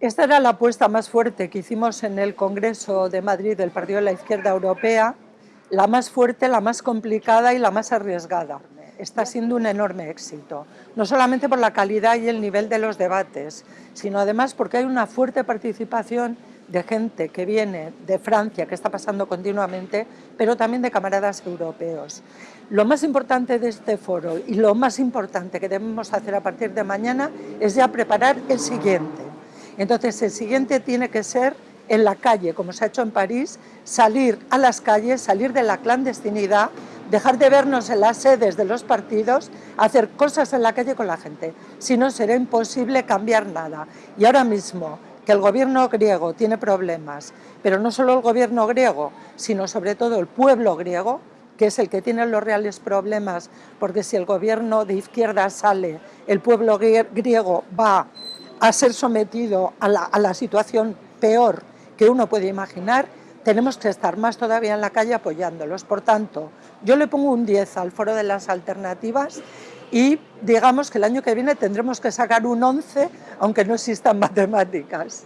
Esta era la apuesta más fuerte que hicimos en el Congreso de Madrid del Partido de la Izquierda Europea, la más fuerte, la más complicada y la más arriesgada. Está siendo un enorme éxito, no solamente por la calidad y el nivel de los debates, sino además porque hay una fuerte participación de gente que viene de Francia, que está pasando continuamente, pero también de camaradas europeos. Lo más importante de este foro y lo más importante que debemos hacer a partir de mañana es ya preparar el siguiente. Entonces el siguiente tiene que ser en la calle, como se ha hecho en París, salir a las calles, salir de la clandestinidad, dejar de vernos en las sedes de los partidos, hacer cosas en la calle con la gente. Si no, será imposible cambiar nada. Y ahora mismo, que el gobierno griego tiene problemas, pero no solo el gobierno griego, sino sobre todo el pueblo griego, que es el que tiene los reales problemas, porque si el gobierno de izquierda sale, el pueblo griego va a ser sometido a la, situación peor que uno puede imaginar, tenemos que estar más todavía en la calle apoyándolos. Por tanto, yo le pongo un 10 al foro de las alternativas y digamos que el año que viene tendremos que sacar un 11, aunque no existan matemáticas.